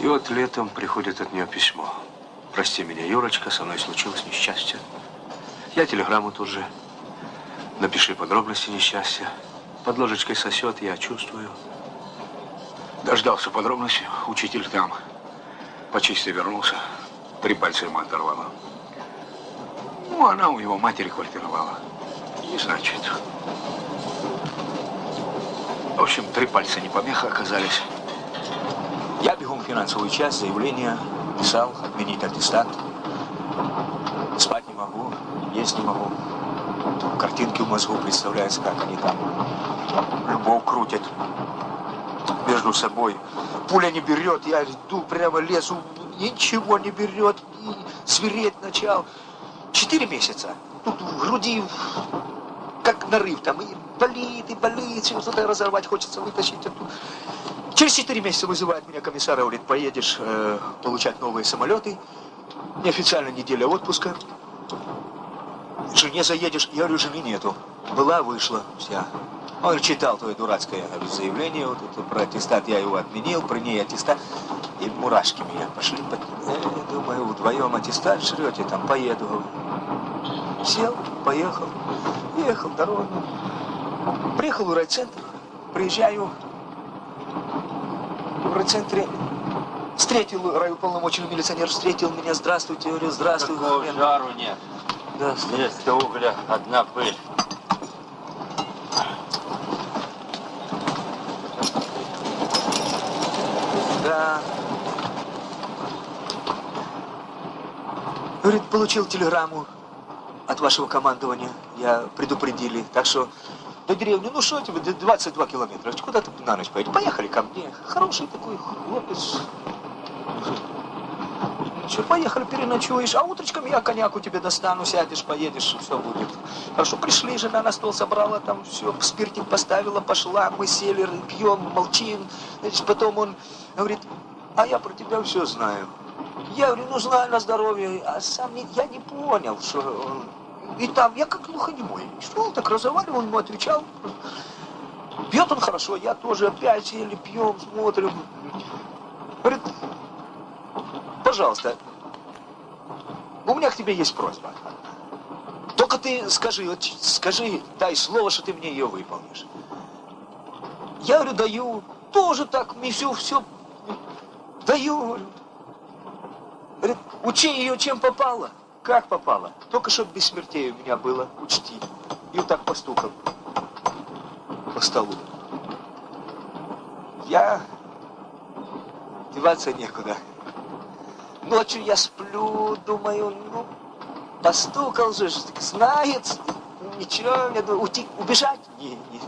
И вот летом приходит от нее письмо. Прости меня, Юрочка, со мной случилось несчастье. Я телеграмму тут же. Напиши подробности несчастья. Под ложечкой сосет, я чувствую. Дождался подробностей. Учитель там. Почисти вернулся. Три пальца ему оторвало. Ну, она у его матери квартировала. И значит... В общем, три пальца не помеха оказались. Я бегом в финансовую часть, заявление писал, отменить аттестат. Спать не могу, есть не могу. Картинки в мозгу представляются, как они там любовь крутят между собой. Пуля не берет, я иду прямо лесу, ничего не берет, и свиреть начал. Четыре месяца. Тут в груди как нарыв там, и болит, и болит, что-то разорвать хочется, вытащить оттуда. Через четыре месяца вызывает меня комиссар, говорит, поедешь э, получать новые самолеты. Неофициально неделя отпуска. Жене заедешь. Я говорю, жены нету. Была, вышла, вся. Он читал твое дурацкое говорю, заявление, вот это про аттестат, я его отменил, при ней аттестат. И мурашки меня пошли. Под... Э, думаю, вдвоем аттестат шрете, там поеду. Сел, поехал, ехал дорогу. Приехал в райцентр, приезжаю, в райцентре встретил райуполномоченный милиционер, встретил меня, здравствуйте, говорю, здравствуй. Такого жару нет. Да, Вместо угля одна пыль. Да. Говорит, получил телеграмму от вашего командования. Я предупредили. Так что до деревни, ну что тебе, 22 километра. Куда ты на ночь поедешь? Поехали ко мне. Хороший такой хлопец. Все, поехали, переночуешь, а утречком я коньяку тебе достану, сядешь, поедешь, все будет. Хорошо, пришли, жена на стол собрала, там все, спиртик поставила, пошла, мы сели, пьем, молчим. Значит, потом он говорит, а я про тебя все знаю. Я говорю, ну знаю на здоровье, а сам не, я не понял, что он и там я как глухонемой. Шел так разговаривал, он ему отвечал. Пьет он хорошо, я тоже опять сели, пьем, смотрим. Говорит, пожалуйста, у меня к тебе есть просьба. Только ты скажи, вот скажи, дай слово, что ты мне ее выполнишь. Я говорю, даю, тоже так, мне все, даю. Говорит, учи ее, чем попало. Как попало? Только чтобы без смертей у меня было, учти. И вот так постукал по столу. Я... Деваться некуда. Ночью я сплю, думаю, ну, постукал же, знает, ничего, мне уйти, убежать? Не, не.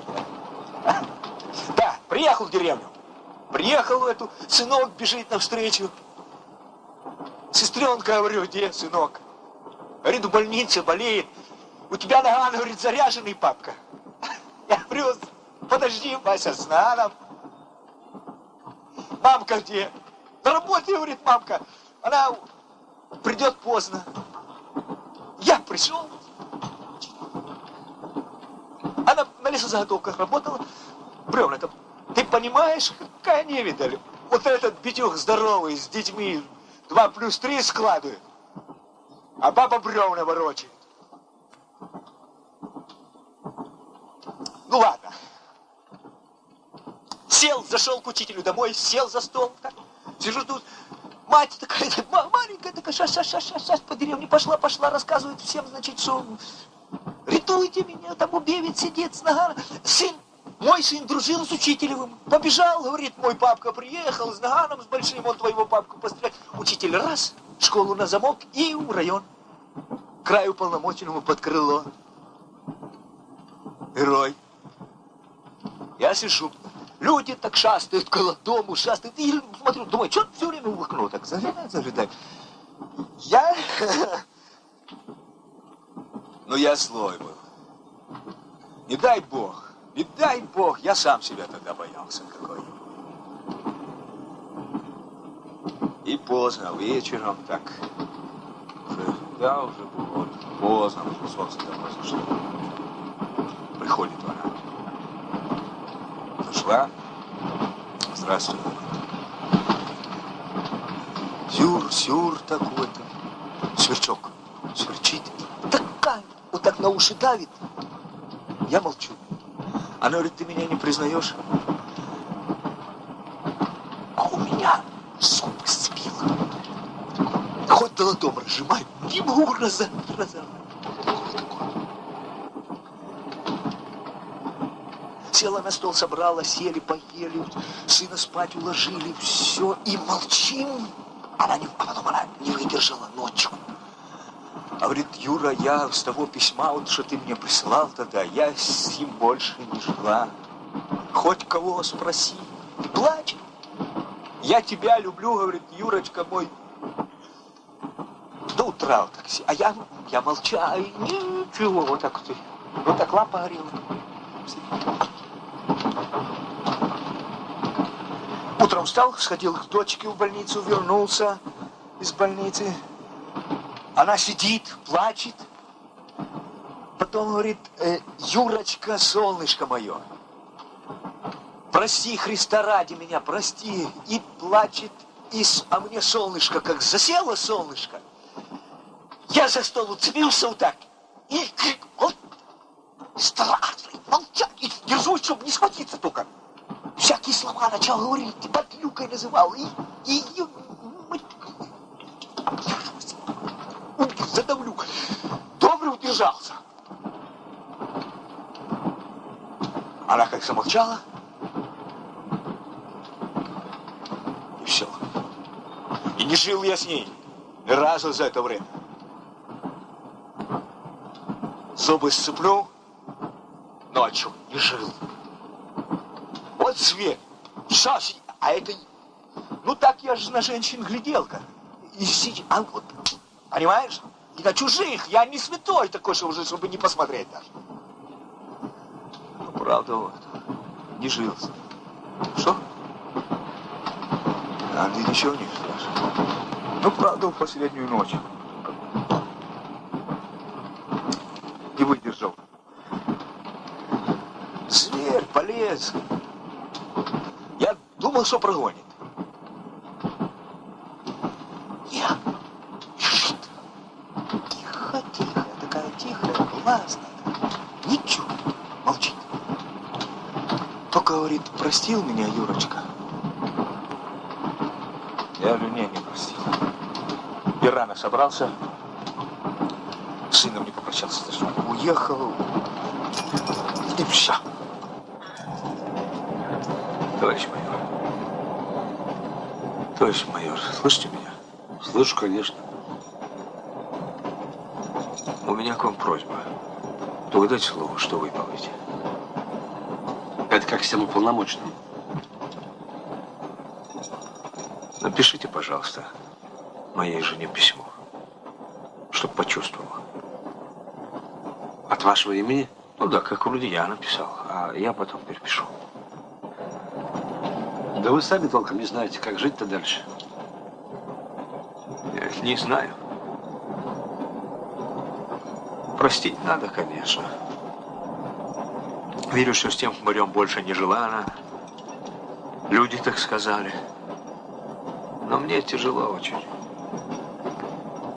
Да, приехал в деревню. Приехал в эту, сынок бежит навстречу. Сестренка, говорю, где сынок? Говорит, в больнице болеет. У тебя нога, говорит, заряженный, папка. Я говорю, подожди, Вася, с наном. Мамка где? На работе, говорит, мамка. Она придет поздно. Я пришел. Она на лесозаготовках работала. Бревна там. Ты понимаешь, какая невидаль? Вот этот битюх здоровый, с детьми, два плюс три складывает а баба бревна ворочает. Ну ладно. Сел, зашел к учителю домой, сел за стол. Так, сижу тут. Мать такая, маленькая такая, сейчас, сейчас, сейчас, сейчас, сейчас по деревне пошла, пошла, рассказывает всем, значит, что рятуйте меня, там убевит сидит с нагана. Сын, мой сын дружил с учителевым, побежал, говорит, мой папка приехал с наганом, с большим, он твоего папку пострелять. Учитель раз, школу на замок и в район. Краю полномоченному под крыло. Герой. Я сижу. Люди так шастают около дому, шастают. И смотрю, думаю, что все время в окно так заглядает, заглядает. Я... Ну, я злой был. Не дай Бог, не дай Бог, я сам себя тогда боялся какой. И поздно, вечером так, уже, да, уже было поздно, уже солнце давно зашло. Приходит она. Зашла. Здравствуй. Сюр-сюр такой-то. Сверчок сверчит. Такая, вот так на уши давит. Я молчу. Она говорит, ты меня не признаешь? А у меня зубы сцепило. Хоть долотом разжимай, не могу разорвать. Села на стол, собрала, сели, поели, сына спать уложили, все, и молчим. Она не, а потом она не выдержала ночью. А говорит, Юра, я с того письма, вот что ты мне присылал тогда, я с ним больше не жила. Хоть кого спроси. И плачет. Я тебя люблю, говорит, Юрочка мой. До утра вот так си- А я, я молчаю, и ничего, вот так вот. Вот так лапа горела. Утром встал, сходил к дочке в больницу, вернулся из больницы. Она сидит, плачет. Потом говорит, «Э, Юрочка, солнышко мое, прости Христа ради меня, прости. И плачет, и, а мне солнышко, как засело солнышко. Я за стол уцепился вот так. И крик, вот, страшный, молчать, и держусь, чтобы не схватиться только. Всякие слова начал говорить, и подлюкой называл, и, и, и задавлю. Добре удержался. Она как замолчала. И все. И не жил я с ней ни разу за это время. Зубы сцеплю, ночью не жил. Вот зверь. Сейчас, а это... Ну так я же на женщин гляделка. И сидит, а вот, понимаешь? И на чужих. Я не святой такой, что уже, чтобы не посмотреть даже. Ну, правда, вот. Не жил. с ней. Что? А ты ничего не спрашиваешь? Ну, правда, в последнюю ночь. Не выдержал. Зверь полез. Я думал, что прогонит. Я. Тихо, тихо, такая тихая, классная. Ничего, молчит. Только говорит, простил меня, Юрочка. Я говорю, не, не простил. И рано собрался. С сыном не попрощался. Уехал. И все. Товарищ майор. Товарищ майор, слышите меня? Слышу, конечно. У меня к вам просьба. То вы дайте слово, что выполните. Это как всем уполномоченным. Напишите, пожалуйста, моей жене письмо, чтоб почувствовала. От вашего имени? Ну да, как вроде я написал, а я потом перепишу. Да вы сами толком не знаете, как жить-то дальше. Я не знаю. Простить надо, конечно. Верю, что с тем хмырем больше не жила она. Люди так сказали. Но мне тяжело очень.